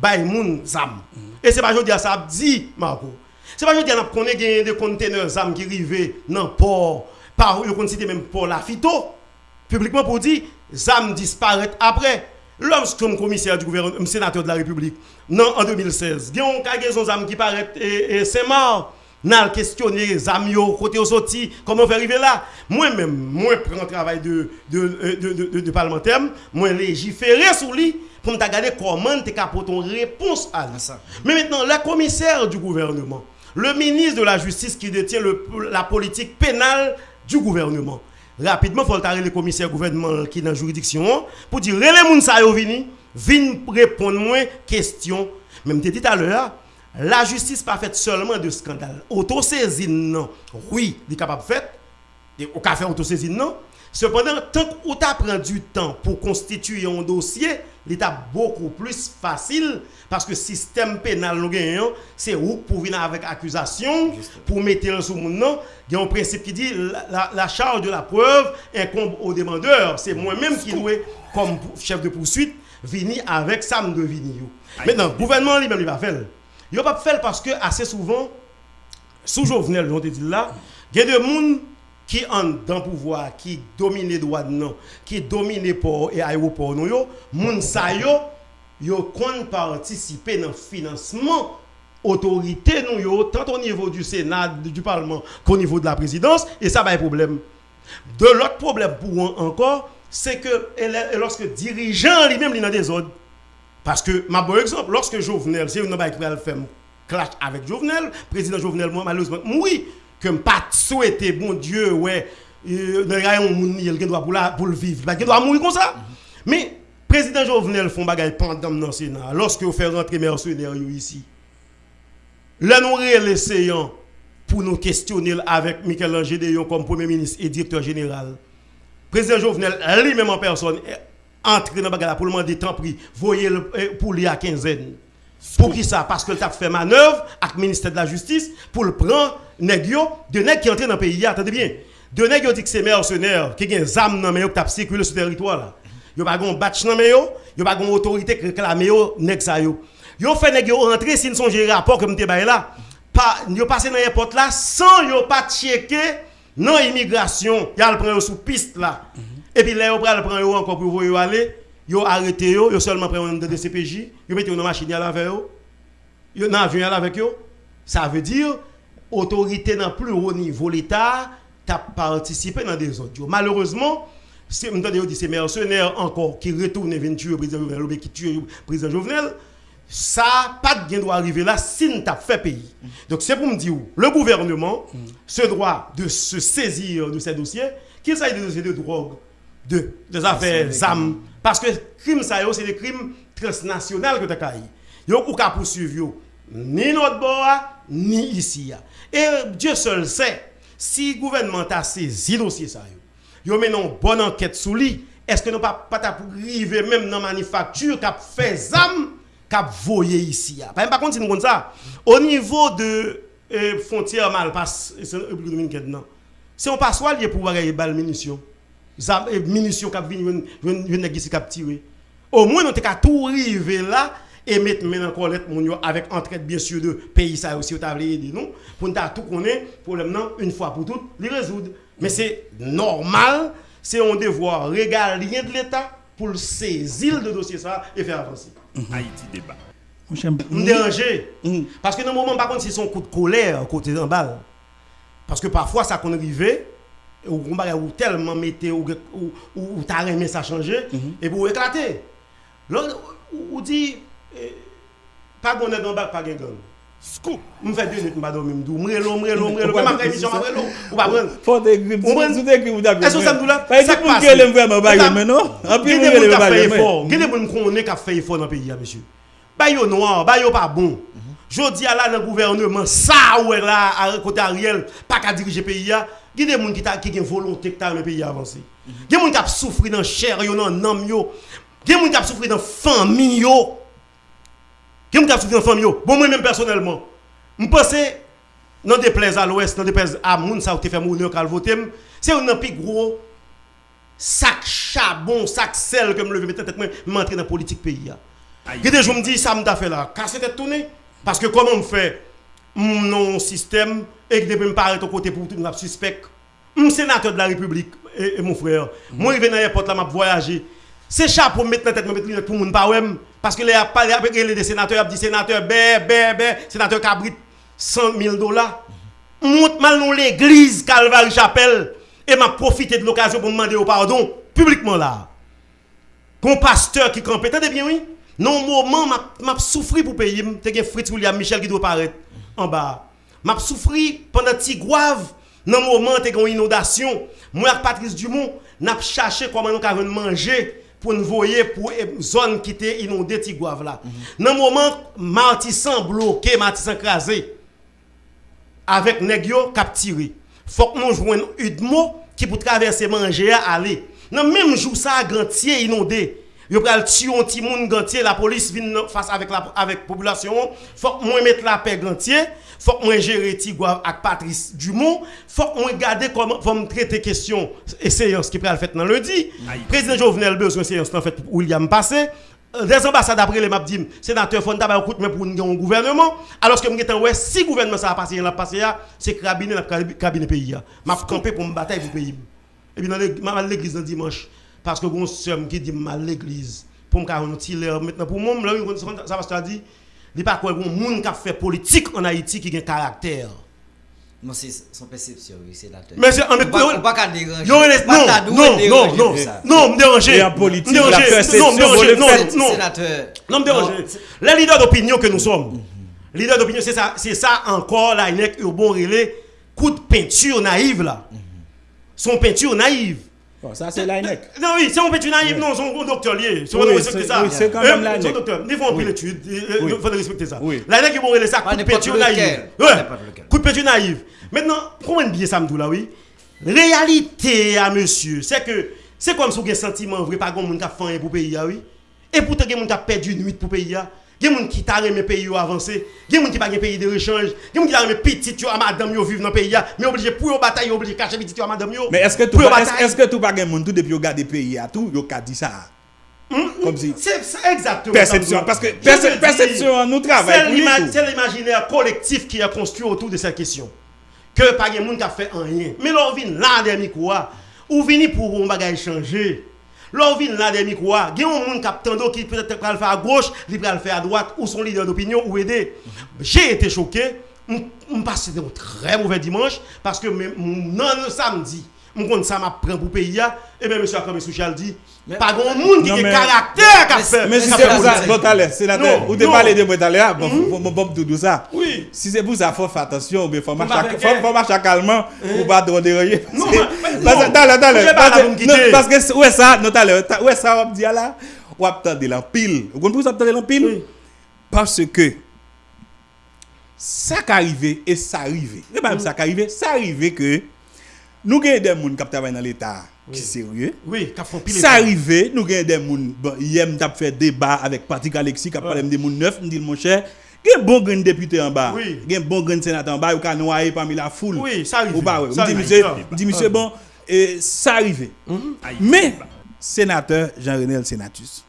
pas moun zam. Et c'est pas aujourd'hui ça a dit, Marco. C'est pas aujourd'hui qu'on a des conteneurs qui arrivent dans le port, par où on cite même port la phyto, publiquement pour dire, zam disparaît après. Comme commissaire du gouvernement, sénateur de la République, non, en 2016, il y a un qui paraît et, c'est mort. N'a questionné zam yo côté au sorti comment faire arriver là? Moi même moi prends travail de de, euh, de, de, de- de parlementaire moi légiférer sur lui pour me regarder comment tu apporter une réponse à ça mais maintenant le commissaire du gouvernement le ministre de la justice qui détient le- la politique pénale du gouvernement. Rapidement faut le le commissaire gouvernement qui est dans la juridiction pour dire les sa yo vini vin répondre moi question. Même te dit tout à l'heure la justice pas faite seulement de scandale. Autosaisine non. Oui il est capable de faire. Et au café autosaisine non cependant tant qu'on t'a prend du temps pour constituer un dossier l'état beaucoup plus facile parce que système pénal nous gagnons c'est où pour venir avec accusation pour mettre sous mon nom. Il y a un principe qui dit la, la- la charge de la preuve incombe au demandeur. C'est moi-même qui dois comme chef de poursuite venir avec ça me yo. maintenant le gouvernement lui-même il va faire. Il va pas faire parce que assez souvent sous Jovenel, on te dit là, il y a des gens qui ont dans pouvoir, qui droits de non, qui dominent les ports et aéroports, nous, yo, moun sa yo, yo kon dans financement autorité nous tant au niveau du Sénat, du Parlement qu'au niveau de la présidence, et ça va un problème. De l'autre problème pour encore, c'est que lorsque dirigeant lui-même des ordres, parce que, ma bon exemple, lorsque Jovenel, c'est une bail qui faire clash avec Jovenel, président Jovenel, moi, malheureusement, oui, que je pas souhaité, bon Dieu, ouais, euh, il droit pour, le vivre, il doit mourir comme ça. Mais, président Jovenel font bagaille pendant dans le Sénat, lorsque vous faites rentrer mercenaires ici, là, nous essayons pour nous questionner avec Michel-Ange Déon comme premier ministre et directeur général. Président Jovenel, lui-même en personne, est entré dans le bagage pour le demander tant pris, voyez le eh, pour lui à quinzaine. Pour qui ça? Parce que tu as fait manœuvre avec le ministère de la Justice pour le prendre nèg yo, de nèg qui entré dans le pays. Attendez bien. De nèg yo dit que c'est mercenaires qui ont des armes dans mais qui circulé sur le territoire là. Yo pas gon batch dans mais yo, yo pas gon autorité qui réclame nèg ça yo. Yo fait nèg yo rentrer s'ils sont gérés rapport comme bail là. Pas yo passé dans l'airport là sans yo pas checker non immigration, le prend yo sous piste là. Et puis là pral prend yo encore pour yo aller, yo arrêté yo, yo seulement prend un de CPJ, yo mettez yo dans machine avec yo. Yo dans avion avec yo. Ça veut dire autorité dans plus haut niveau l'État t'a participé dans des autres. Malheureusement, c'est c'est mercenaires encore qui retournent venir tuer le président Jovenel qui tue le président Jovenel. Ça pas de gain doit arriver là si nous t'a fait pays. Donc c'est pour me dire le gouvernement se droit de se saisir de ces dossiers, qu'il s'agisse de dossiers de drogue, de des affaires ZAM parce que crime ça c'est des crimes transnationaux que tu as Yo ou ka poursuivre ni notre bord ni ici. Et Dieu seul sait si le gouvernement t'a saisi dossier ça yo. Une bonne enquête sous lui. Est-ce que nous pas pas arriver même dans manufacture qui a fait ZAM cap voyer ici. Par contre, si nous ça, au niveau de euh, frontière Malpasse, et c'est République dominicaine, non? C'est un passoire lié pour avoir bal munitions. Zam- euh, Munitions qui viennent, viennent viennent ici cap tirer. Au moins, nous avons tout arriver là et mettre maintenant en collecte avec entraide bien sûr de pays ça aussi au tablier de nous pour nous tout connaître problème non une fois pour toutes les résoudre. Mais c'est normal, c'est un devoir régalien de l'État pour le saisir de dossier ça et faire avancer. Haïti débat. Me déranger. Parce que dans le moment, par contre, c'est son coup de colère côté d'un balle. Parce que parfois, ça qu'on arrive, ou ou tellement mettez, ou, ou, ou, t'as aimé ça changer, et pour éclater. Ou, ou dit, pas est dans balle, pas. Scoop. Je fais deux minutes, je vais dormir, je émission, ou pas prendre. Faut t'écrire, On prend- sous t'écrire, vous d'accord. Est-ce que ça me? Par exemple, passe. qu'elle aime vraiment mais non? En plus, vous mais- effort. Fè effort dans le pays, monsieur. Ba yo noir, ba yo pas bon. Jodi a là dans le gouvernement, ça ouais là, à côté Ariel, pas qu'à diriger le pays. hein. Gye de moun qui ta qui gen volonté que le pays avancer. Moun qui a souffri dans chair yo, dans nam yo. Gye moun qui a souffri dans famille yo. Qui me souffrir en famille? Bon moi même personnellement, me penser non déplaise à l'ouest, non déplaise à moun ça ou te fait mourir kal voter, c'est un plus gros sac charbon, sac sel que me lever mettre tête moi m'entrer dans politique pays. Il des jours me dis ça me t'a fait là, casser tête tourner parce que comment on fait? Non système et que depuis me paraître au côté pour tout le suspect. Je sénateur de la République et, et mon frère. Moi je vais dans l'aéroport là m'a voyager. C'est chapeau mettre dans tête mettre pour moun pas parce que les a parlé avec les sénateurs a dit sénateur bé bé bé sénateur Cabrit 100 000 dollars. Monte mal dans l'église Calvary Chapelle et m'a profité de l'occasion pour demander au pardon publiquement là. Qu'on pasteur qui campait, attendez bien oui? Non moment m'a souffri pour payer, t'es Fritz William Michel qui doit paraître en bas. M'a souffri pendant petit grave dans moment t'es une inondation. Moi avec Patrice Dumont, n'a cherché comment nous avons manger pour nous voyer pour zone qui était inondée petit grave là. Dans moment Martissan bloqué, Martissan crasé avec k'ap tiré. Faut que nous joignons Udmo qui pour traverser manger à aller. Dans même jour ça gantier inondé. Yo pral tuer un petit monde gantier, la police vient face avec la avec population. Faut que moi mettre la paix gantier, faut que moi gérer Tigouave avec Patrice Dumont, faut que moi regarder comment me traiter question et séance qui pral fait dans lundi. Président Jovenel besoin séance en fait pour William passé. Des ambassades après les m'a dit sénateur faut d'abord écoute mais pour un gouvernement. Alors que me ouais si gouvernement ça a passé l'a passé c'est cabinet la cabinet pays m'a camper pour me bataille pour pays. Et puis dans l'église dans dimanche parce que bon soeur qui dit mal l'église pour me faire un petit maintenant pour moi ça va se dit il pas quoi bon monde qui fait politique en Haïti qui a un caractère Non, c'est son perception, oui, c'est la Mais c'est en On va pas qu'à déranger. Non, non, non, non, non, me déranger. En politique, Me la perception, Non, me déranger. Non. Sénateur. Non, me déranger. Les leaders d'opinion que nous sommes, leaders d'opinion, c'est ça, c'est ça encore, là, il est au bon relais, coup de peinture naïve, là. Son peinture naïve. Bon, ça, c'est l'INEC. Non, oui, c'est un peinture naïve, non, c'est un docteur lié. C'est respecter ça. oui, c'est quand même Euh, l'ANEC. c'est un docteur. Il faut en Oui. l'étude, Oui. il faut respecter ça. Oui. L'INEC est bon relais, ça, coup de n'importe lequel. Coup de peinture naïve. Maintenant, comment bien ça me dit là, oui? Réalité à monsieur, c'est que c'est comme si vous avez un sentiment vrai, pas grand monde qui a fait rien pour le pays, ah oui. Et pourtant, il y a des gens qui ont perdu une nuit pour le pays. Il y a des gens qui aimé le pays à avancer. Il y a des gens qui pas un pays de rechange. Il y a des gens qui ont aimé petit yo à madame yo vivre dans le pays. Mais obligé pour bataille, obligé cacher petit yo à madame yo. Mais est-ce que tout est-ce que tout pas gen moun tout depuis yo gade pays à tout, yo ka dit ça. Comme si C'est exactement Perception, parce que perception, nous travaillons c'est l'imaginaire collectif qui est construit autour de cette question. Que pas de monde qui a fait rien. Mais là, on vient là des micros, ou vient pour un bagage changer. Là, on vient là des micros, il y un monde qui qui peut-être faire à gauche, il va le faire à droite, ou son leader d'opinion, ou aider. J'ai été choqué. Je passe un très mauvais dimanche parce que non, samedi, Mwen kon sa ma pren pou peyi ya, eh ebe M. Akame Souchal di, pa gon moun ki ge karakter ka fe. Men si se pou sa, bon talè, senatè, ou te pale de bon talè ya, bon bop doudou sa. Si se pou sa, fò fè atasyon, fò mè chakalman, ou ba do de reye. Talè, talè, paske ouè sa, nou talè, ouè sa wap di ya la, wap tande l'ampil. Ou kon pou sa wap tande l'ampil? Parce ke, sa ka rive, e sa rive, e ba m sa ka rive, sa rive ke, nous avons des gens qui travaillent dans l'État qui sont sérieux. Oui, qui fait pile. Ça arrivé, nous avons des gens, bon, hier, nous avons fait débat avec Patrick Alexis, qui a parlé des gens neuf, nous dit mon cher, il y a un bon grand député en bas, il y a un bon grand sénateur en bas, qui a noyé parmi la foule. Oui, ça arrive. Dit, arrive. monsieur, bon, ça arrivé. Mais, sénateur Jean-René Sénatus,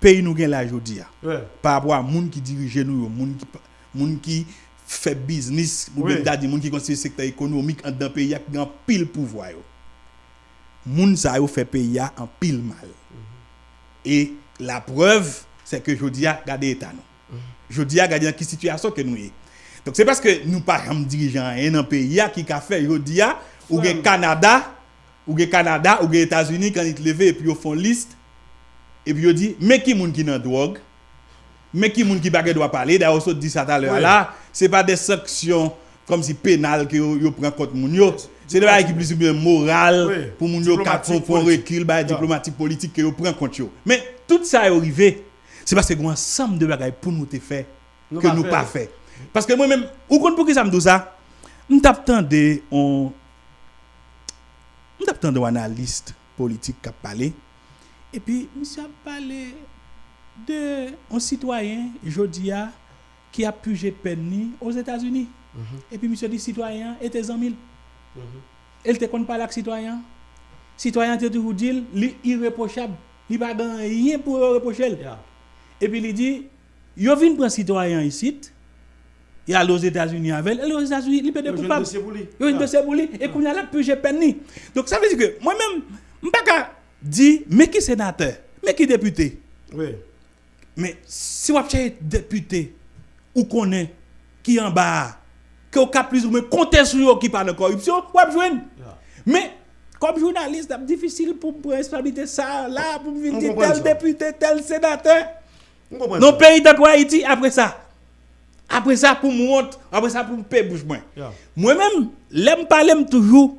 pays nous gagne la jodi a, Ouais. par rapport à moun qui dirige nous, moun qui, fè biznis, ou oui. ben da di moun ki konstituye sektor ekonomik an dan peyi ya ki gan pil pouvwa yo. Moun sa yo fè peyi ya an pil mal. Mm -hmm. E la preuve, se ke jodi ya gade etan nou. Mm -hmm. Jodi ya gade an ki situasyon ke nou ye. Donk se paske nou pa ram dirijan en an peyi ya ki ka fè jodi ya, ou gen oui. Kanada, ou gen Kanada, ou gen Etats-Unis kan it leve epi yo fon list, epi yo di, me ki moun ki nan drog, me ki moun ki bagè dwa pale, da yo sot di sa talè oui. la, Ce n'est pas des sanctions comme si pénales que yo prend contre moun yo C'est des choses qui plus ou moins moral oui. pour Mounio qui font un recul bah diplomatique politique que yo prend contre yo Mais tout ça est arrivé. C'est parce que un ensemble de bagages pour nous te faire que nous pas fait. Parce que moi-même, ou compte pour pourquoi ça me dit ça on attendons on on attendons un analyste politique qui a parlé. Et puis, monsieur a parlé de un citoyen, je dis, qui a pugé peine aux États-Unis. Et puis monsieur dit citoyen était 100 000. Elle te compte pas avec citoyen. Citoyen te toujours dit irréprochable. Il pas grand rien pour reprocher. Et puis il dit yo vinn prendre citoyen ici. Il allé aux États-Unis avec elle. Et aux États-Unis, il peut jwenn coupable. pour lui. Yo une dossier pour lui. Et qu'on a la pugé peine. Donc ça veut dire que moi-même, je ne pas dire, mais qui sénateur, mais qui député? Oui. Mais si vous avez député ou connaît qui en bas, que avez plus ou moins compter sur qui parle de corruption, avez joué. Mais comme journaliste, c'est difficile pour prendre responsabilité ça, là, pour On dire tel député, tel sénateur. le pays de Haïti, après ça. Après ça, pour moi, après ça, pour me payer bouche. Moi-même, l'aime parler, me toujours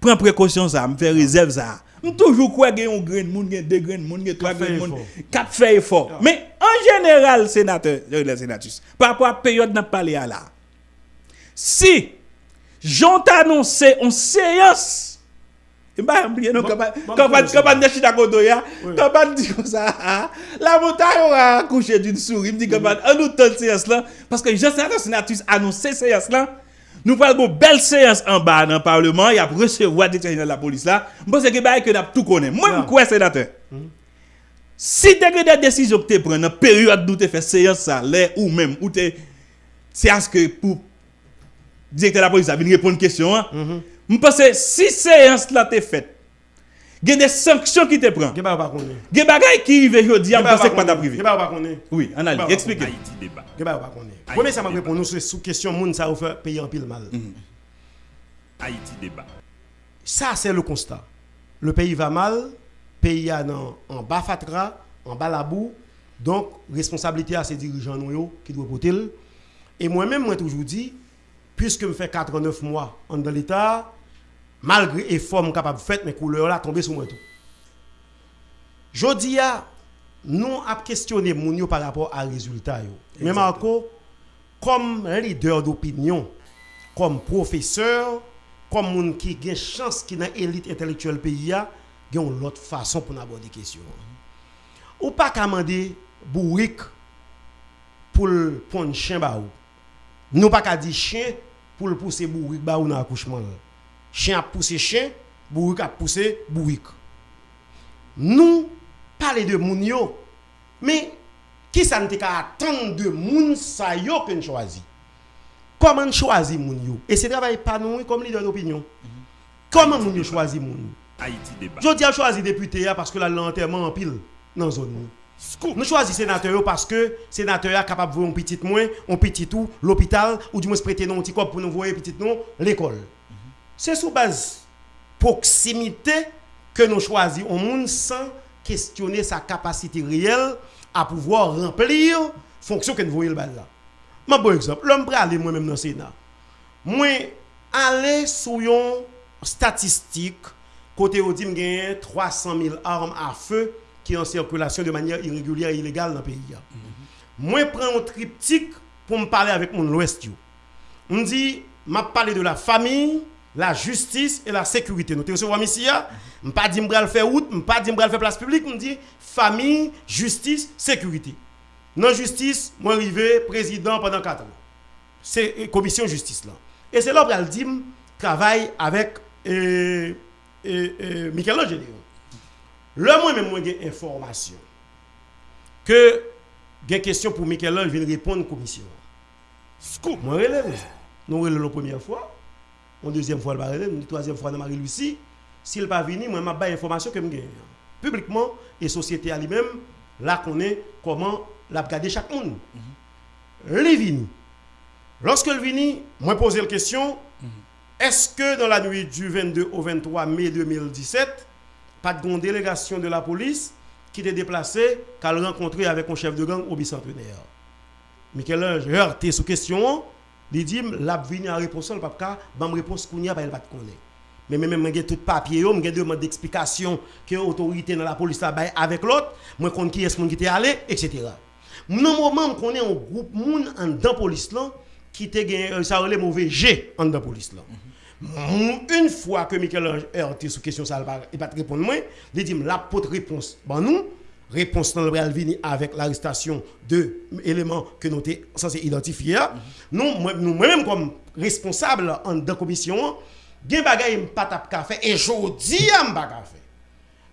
prends précaution ça, me fait réserve ça. Me toujours quoi qu'il y a un grain de monde, a deux de monde, a trois grains de fait monde, effort. cap fait effort. Mais en général, sénateur, euh, les par rapport à la période n'a à là. Si j'ont annoncé en séance de Chita pas comme ça ah, la montagne aura accouché d'une souris me dit que en nous temps séance là parce que je sais la sénatrice annoncé séance là Nous parlons une belle séance en bas dans le Parlement. Il y a recevoir directeur général de la police là. Je pense que que tout connaît. Moi, je non. crois, sénateur. Si tu as des décisions que tu prends dans la période où tu fais séance ça, ou même, ou tu c'est à ce que pour directeur de la police, ça vient répondre à une question. Mm-hmm. Je pense que si séance là tu faite, il y a des sanctions qui te prennent. Il y a des bagages qui arrivent aujourd'hui, je pense que pas privé. Oui, analyse, expliquez. konnen. Ge ba ou pa konnen. Premier ça m'a répondu nous sous question moun ça ou fait payer en pile mal. Haïti débat. Ça, c'est le constat. Le pays va mal, pays a dans- en bas fatra, en bas la boue. Donc, responsabilité à ces dirigeants qui doivent porter. le. Et moi-même, moi toujours dit, puisque je fais 4 9 mois en dans l'État, malgré effort capable de faire, mes couleurs là tombées sur moi tout. Jodi a, nous avons questionné moun yo par rapport à résultat. Mais Marco, comme leader d'opinion, comme professeur, comme moun qui a chance qui dans élite intellectuelle pays a, une autre façon pour aborder question. Ou pas qu'à demander bourrique pour le prendre chien. Nous pas qu'à dire chien pour le pousser bourrique dans accouchement. Chien a poussé chien, bourrique a poussé bourrique. Nous parler de moun yo, mais qui ça ne attendre de moun sa yo que nous choisi? Comment choisir moun yo? Et c'est travail pas nous comme leader d'opinion. Comment moun yo choisi moun? Haïti débat. Je dis à choisir député là parce que là l'enterrement en pile dans la zone. nous. Nous choisissons sénateur parce que sénateur est capable de voir un petit moins, un petit tout, l'hôpital, ou du moins se prêter non petit corps pour nous voir petit non, l'école. C'est sous base proximité que nous choisissons un monde sans questionner sa capacité réelle à pouvoir remplir fonction que nous voyons le bal là. Un bon exemple, l'homme prêt aller moi-même dans le Sénat. Moi, aller sur une statistique, côté où dit qu'il 300 000 armes à feu qui sont en circulation de manière irrégulière et illégale dans le pays. Moi, prends un triptyque pour me parler avec mon l'Ouest. On dit, m'a parlé de la famille, la justice et la sécurité. Nous te recevons ici, je pas dit que faire route, je pas dit que faire place publique, on dit famille, justice, sécurité. Dans justice, moi arrivé président pendant 4 ans. C'est euh, commission justice là. Et c'est là que je travaille avec euh, euh, Michel-Ange. Le moi même moi j'ai information que j'ai question pour Michel-Ange vient répondre à la commission. Scoop, moi relève. Nous relève la première fois, une deuxième fois, elle va une troisième fois, dans Marie-Lucie. S'il pas venu, moi, m'a pas information que je Publiquement, et société à lui-même, là, connaît comment l'a regarder chaque monde. Vini. Lorsque le vini, moi posé la question, est-ce que dans la nuit du 22 au 23 mai 2017, pas de délégation de la police qui était déplacée, qu'à le rencontrer avec un chef de gang au bicentenaire? Michel-Ange heurté sous question, il dit, l'a vini en réponse, le papa, ban réponse qu'on y a, pas pas connaître. Mais même j'ai tout papier, j'ai demande d'explication que l'autorité dans la police là avec l'autre, moi connais qui est-ce qui était allé, etc. Non moment on connaît un groupe moun en dans police là qui te gagné ça relève mauvais G en dans police là. Une fois que Michel Ange heurté sous question ça il pas répondre moi, il dit la porte réponse. Bon nous réponse dans le vini avec l'arrestation de éléments que nous sommes censés identifier. Nous, moi- nous, moi-même, comme responsable en de commission, gen bagay m pas tap fait et jodi am pas fait.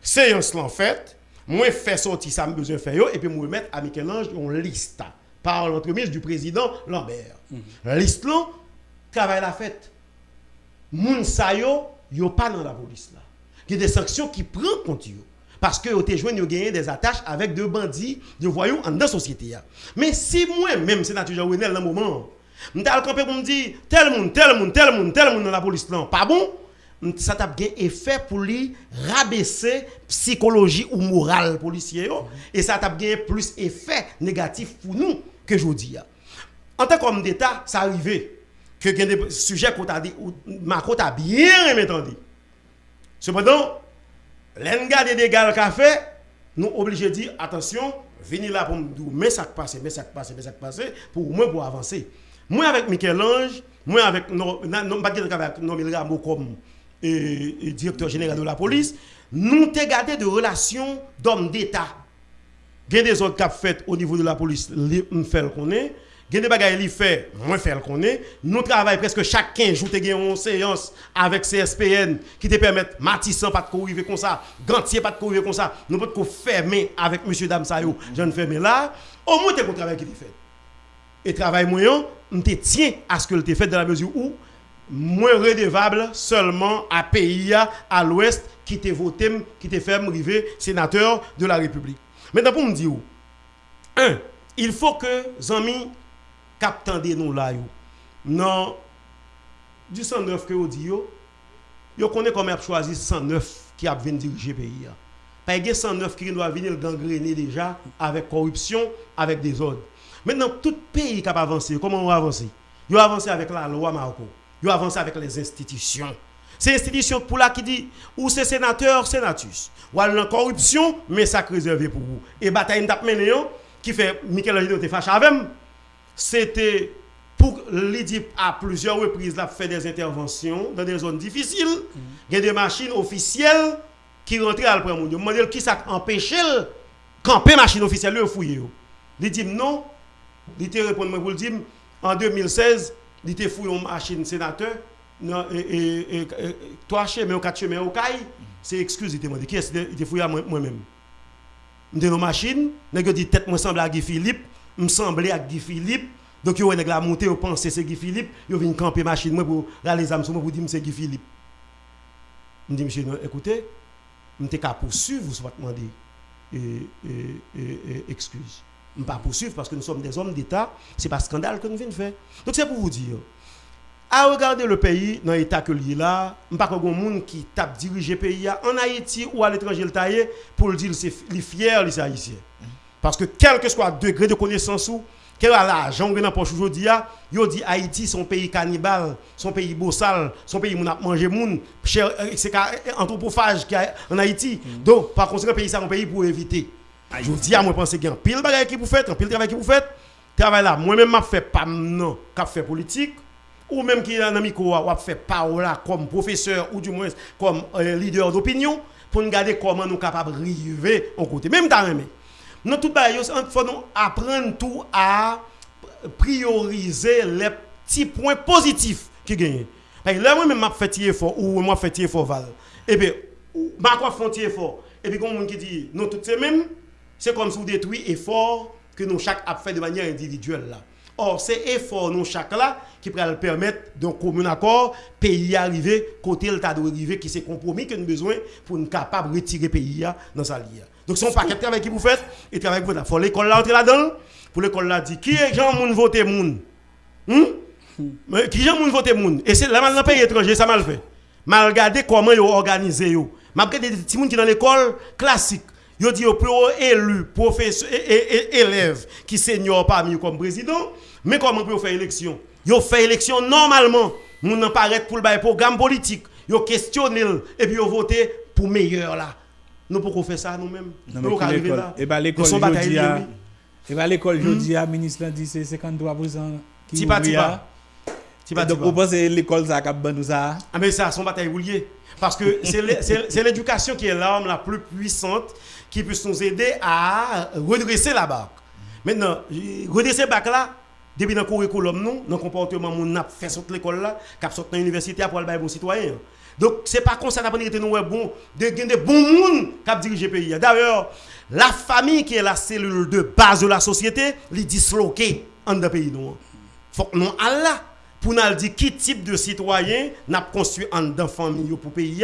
Séance l'en fait, moi fait sortir ça me besoin faire et puis moi mettre à Michel-Ange une liste par l'entremise du président Lambert. Liste là travail la fête. Moun sa yo, yo pas dans la police là. Il y a des sanctions qui prennent compte yo. Parce que yo gagné des attaches avec deux bandits, de voyous en dans la société. Mais si moi même sénateur Jean Renel dans le moment, m'ta al camper pour me dire tel monde, tel monde, tel monde, tel monde dans la police là, pas bon, ça t'a bien effet pour lui rabaisser psychologie ou morale policier yo, et ça t'a bien plus effet négatif pour nous que je dis. En tant qu'homme d'État, ça arrivé que a des sujets qu'on t'a dit, Macron t'a bien entendu. Cependant, l'en garde des gars café, nous obligés de dire attention, venez là pour me dire mais ça passe, mais ça passe, mais ça passe pour moi pour avancer. Moi avec Michel-Ange, moi avec non non pas comme et, et directeur général de la police, nous t'ai gardé de relations d'hommes d'État. Il y a des autres qui fait au niveau de la police, li- me fait le connaît. Des fait, moi fait le connaît. Nous travaillons presque chaque 15 jours, une séance avec CSPN qui te permettent Matissan pas de courir comme ça, Gantier pas de courir comme ça. Nous pouvons fermer avec monsieur Dame Sayo, je ne ferme là. Au moins, tu un travail qui est fait. Et travail moyen, on te tient à ce que le fait dans la mesure où moins redevable seulement à pays à l'ouest qui te voté, qui te fait arriver sénateur de la République. Maintenant pour me dire, un, il faut que Zami captande nous là yo. Non du 109 que vous dit yo, yo connaît comment a choisi 109 qui a venir diriger le pays. ya. Pas il y a 109 qui doit venir gangréner déjà avec corruption, avec des ordres. Maintenant, tout pays qui a avancé, comment on va avancer Ils ont avancé avec la loi Marco. Ils ont avancé avec les institutions. C'est institution pour là qui dit ou c'est sénateur, sénatus. Ou alors la corruption, mais ça réservé pour vous. Et bataille tape mené yo, qui fait Michel-Angelo te fâche avec. C'était pour lui dire à plusieurs reprises, là, fait des interventions dans des zones difficiles. Il y a des machines officielles qui rentraient à monde. Je me demande qui ça empêche le camper machine officielle, le fouiller. Il dit non. Il te répond pour le dire en 2016, il te fouillé une machine sénateur. Non, et, et, et, et, trois chemins ou quatre chemins au caille, c'est excuse, il te demandé. Qui est-ce? Qui te fouillé moi-même? M'te nos machines, yo dit tête moi semble à Guy Philippe, me semblait à Guy Philippe. Donc yo nèg la monter, yo pense c'est Guy Philippe, yo vinn camper machine moi pour râler les sur moi pour dire c'est Guy Philippe. Me dit monsieur écoutez, m'te ka poursuivre vous soit demander et, et, excuse. Me pas poursuivre parce que nous sommes des hommes d'État, c'est pas scandale que nous venons faire. Donc c'est pour vous dire à regarder le pays dans l'état que lié là, pas qu'on monde qui tape diriger pays là, en Haïti ou à l'étranger le pour le dire c'est fier les haïtiens. Parce que quel que soit le degré de connaissance ou quel est l'argent que dans poche aujourd'hui yo dit Haïti son pays cannibale, son pays bossal, son pays moun a manger moun, euh, c'est anthropophage qui a en Haïti. Donc par conséquent pays ça un pays pour éviter. Je dis à moi penser qu'il y a un pile bagay qui vous faites, un pile travail qui vous faites. Travail là, moi même m'a fait pas non, qu'a fait politique ou même qui est un ami qui a fait parole comme professeur ou du moins comme euh, leader d'opinion pour nous garder comment nous capables arriver en côté. Même dans Nous tout il faut nous apprendre tout à prioriser les petits points positifs qui gagnent. Parce là moi même m'a fait tirer fort ou moi fait tirer fort val. Et puis m'a quoi font tirer fort. Et puis comme qui dit non tout c'est même c'est comme si vous détruit effort que nous chaque a fait de manière individuelle là. Or, c'est effort nous chaque là qui pourra permettre d'un commun accord, pays arriver, côté le tas de arriver, qui c'est compromis que nous avons besoin pour nous capable de retirer pays dans sa ligne. Donc, un paquet de travail qui vous faites, et travail que vous faites. Il faut l'école là entrer là-dedans, pour l'école là dire qui est gens moun voter moun. Hmm? Mais Qui gens moun voter moun. Et c'est là dans pays étranger, ça mal fait. Mal regarder comment ils organisé yo. M'a des petits moun qui dans l'école classique. Yo dit yo pour élu professeur élève qui senior parmi comme président, mais comment pour faire élection? Yo fait élection normalement, moun nan paraît pour le programme politique. Yo questionner et puis yo voter pour meilleur là. Nous pourquoi faire ça nous-mêmes Nous pour arriver l'école. là. Et ben Nous l'école sommes bataille jodi a. liée, oui. Et ben l'école Hmm. jodi a ministre dit c'est 53% qui Tipa, tipa. Ti pa Donc, vous pensez l'école, ça, ban nous ça? Ah mais ça, son bataille rouillée. Parce que [LAUGHS] c'est l'é- c'est c'est l'éducation qui est l'arme la plus puissante qui peut nous aider à redresser la barque. Maintenant, redresser la barque là, depuis dans le curriculum, nous, dans le comportement, on a fait sortir l'école là, cap sortir dans l'université pour aller bon citoyen. Donc, c'est pas comme ça qu'on été nous bon, de de bons monde qui dirige le pays. D'ailleurs, la famille qui est la cellule de base de la société, les disloquée en dans le pays. nous. Faut que nous Allah pour nous dire qui type de citoyen n'a construit en dans famille pour pays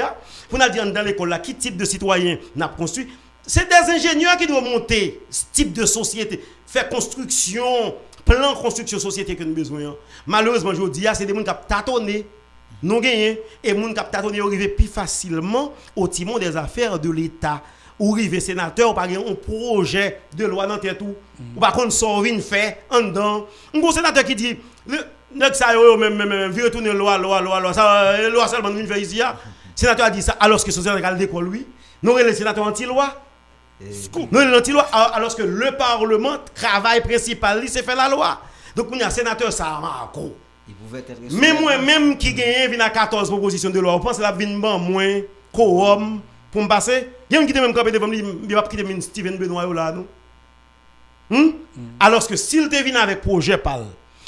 pour nous dire dans l'école là qui type de citoyen n'a construit c'est des ingénieurs qui doivent monter ce type de société faire construction plan construction société que nous avons besoin malheureusement je dis c'est des gens qui ont tâtonné. Non gagné et moun qui ont tâtonné arriver plus facilement au timon des affaires de l'État. Ou rive sénateur ou pas un projet de loi dans tête ou. Ou pas contre ça vinn fait en dedans. Un gros sénateur qui dit nèg ça yo même même tourner loi loi loi loi ça euh, loi seulement vinn faire ici ya. sénateur a dit ça alors que ce sénateur d'école lui non le sénateur anti il anti loi alors que le parlement travail principal c'est faire la loi donc on a sénateur ça pouvait être. mais moi même qui gagne à 14 propositions de loi, on pense la vinn ban moins quorum pour me passer? Il y a un même lui, il va pas quitter Steven Benoît là non? Hmm? Alors que s'il te vient avec projet PAL,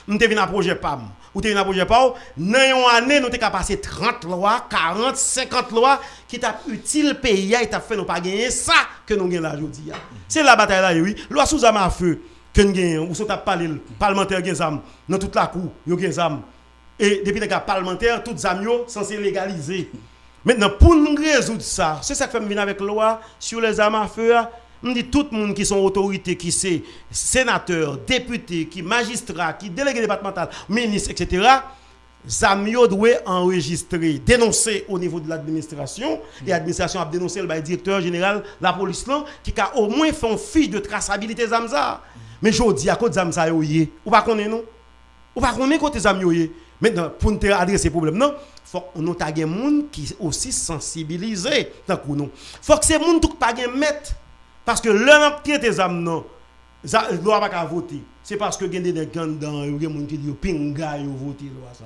nous te vient avec projet PAM, ou te vient avec projet PAL, dans une année nous te capable passer 30 lois, 40, 50 lois qui t'a utile pays et t'a fait nous pas gagner ça que nous gagnons là aujourd'hui. C'est la bataille là oui. Loi sous arme à feu que nous gagnons ou sont parlé le parlementaire gagne zam dans toute la cour, yo gagne zam. Et depuis les gars parlementaires, toutes zam yo censé légaliser. Maintenant, pour nous résoudre ça, c'est ça que fait venir avec loi sur les armes à feu. On dit tout le monde qui sont autorités, qui c'est sénateur, député, qui magistrat, qui délégué départemental, ministre, etc. Zamio doit enregistrer, dénoncer au niveau de l'administration, et l'administration a dénoncé le directeur général la police qui a au moins fait une fiche de traçabilité Zamza. Mais je dis à de Zamza, yé. ou pas connaître non? Ou pas connaître côté Zamio. Maintenant, pour nous adresser problème, non, faut que nous ayons des gens qui aussi sensibilisés. Nous. faut que ces gens qui pas mettre. Parce que l'un qui est des âmes, non, ne voter. C'est parce que il y a des gens dans gens qui disent pinga, ils votent loi ça.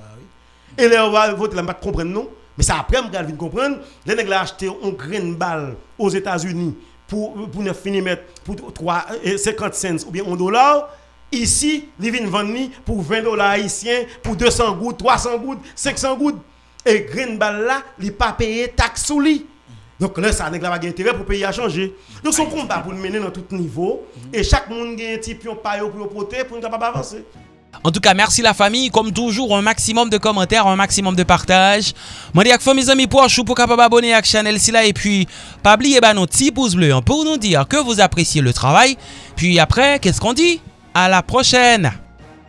Et là, on va voter, là, pas comprendre. Mais ça après, on va comprendre. Les ont acheté un grain balle aux États-Unis pour, pour 9 mm, pour 3, euh, 50 cents ou bien 1 dollar. Ici, ils viennent vendre pour 20 dollars haïtiens, pour 200 gouttes, 300 gouttes, 500 gouttes. Et grain balle là, il pas payé taxe sous lui. Donc là, ça n'a pas intérêt pour le pays à changer. Donc son combat pour le mener dans tout niveau. Et chaque monde a un petit pion paillot pour protéger pour ne pas avancer. En tout cas, merci la famille. Comme toujours, un maximum de commentaires, un maximum de partage. Je dis à mes amis pour vous capable abonner à la chaîne Et puis, pas oublier bah, nos petits pouces bleus pour nous dire que vous appréciez le travail. Puis après, qu'est-ce qu'on dit À la prochaine